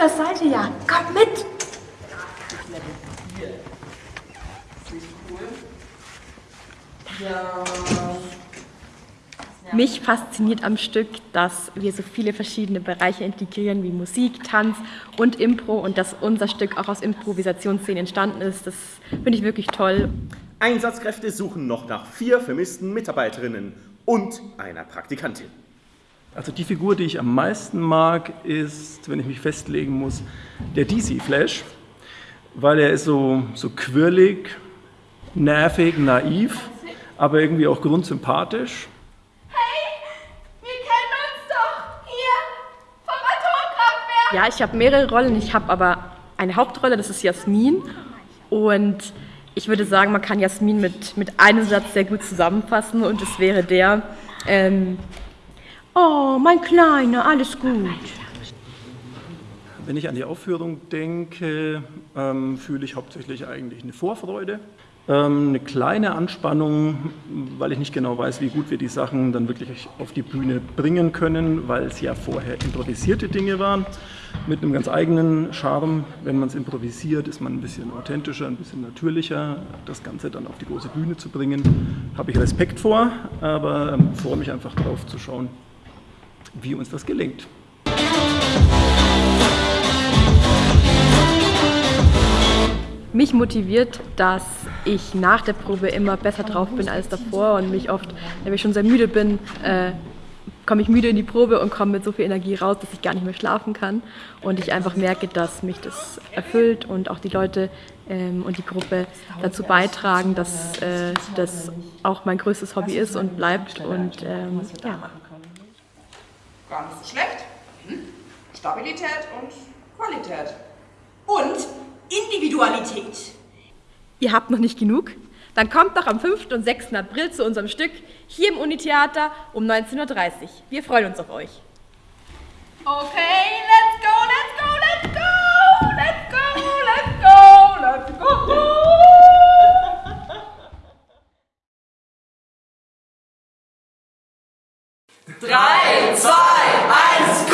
das seid ihr ja. Kommt mit. Mich fasziniert am Stück, dass wir so viele verschiedene Bereiche integrieren wie Musik, Tanz und Impro und dass unser Stück auch aus Improvisationsszenen entstanden ist. Das finde ich wirklich toll. Einsatzkräfte suchen noch nach vier vermissten Mitarbeiterinnen und einer Praktikantin. Also die Figur, die ich am meisten mag, ist, wenn ich mich festlegen muss, der DC Flash, weil er ist so, so quirlig, nervig, naiv, aber irgendwie auch grundsympathisch. Ja, ich habe mehrere Rollen. Ich habe aber eine Hauptrolle, das ist Jasmin. Und ich würde sagen, man kann Jasmin mit, mit einem Satz sehr gut zusammenfassen und es wäre der, ähm, oh, mein Kleiner, alles gut. Wenn ich an die Aufführung denke, ähm, fühle ich hauptsächlich eigentlich eine Vorfreude. Ähm, eine kleine Anspannung, weil ich nicht genau weiß, wie gut wir die Sachen dann wirklich auf die Bühne bringen können, weil es ja vorher improvisierte Dinge waren, mit einem ganz eigenen Charme. Wenn man es improvisiert, ist man ein bisschen authentischer, ein bisschen natürlicher. Das Ganze dann auf die große Bühne zu bringen, habe ich Respekt vor, aber ähm, freue mich einfach darauf zu schauen, wie uns das gelingt. Mich motiviert, dass ich nach der Probe immer besser drauf bin als davor und mich oft, wenn ich schon sehr müde bin, äh, komme ich müde in die Probe und komme mit so viel Energie raus, dass ich gar nicht mehr schlafen kann. Und ich einfach merke, dass mich das erfüllt und auch die Leute ähm, und die Gruppe dazu beitragen, dass äh, das auch mein größtes Hobby ist und bleibt. Und ähm, ja. Gar nicht so schlecht. Hm? Stabilität und Qualität. Und Individualität. Ihr habt noch nicht genug? Dann kommt doch am 5. und 6. April zu unserem Stück hier im Unitheater um 19.30 Uhr. Wir freuen uns auf euch. Okay, let's go, let's go, let's go, let's go, let's go, let's go. Drei, zwei, eyes